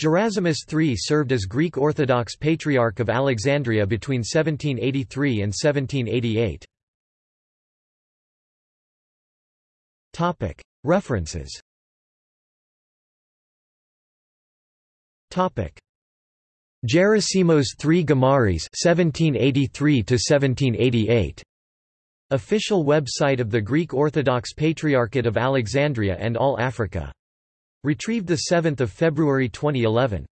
Gerasimos III served as Greek Orthodox Patriarch of Alexandria between 1783 and 1788. References Gerasimos III Gamaris 1783 1788 Official website of the Greek Orthodox Patriarchate of Alexandria and All Africa. Retrieved 7 February 2011.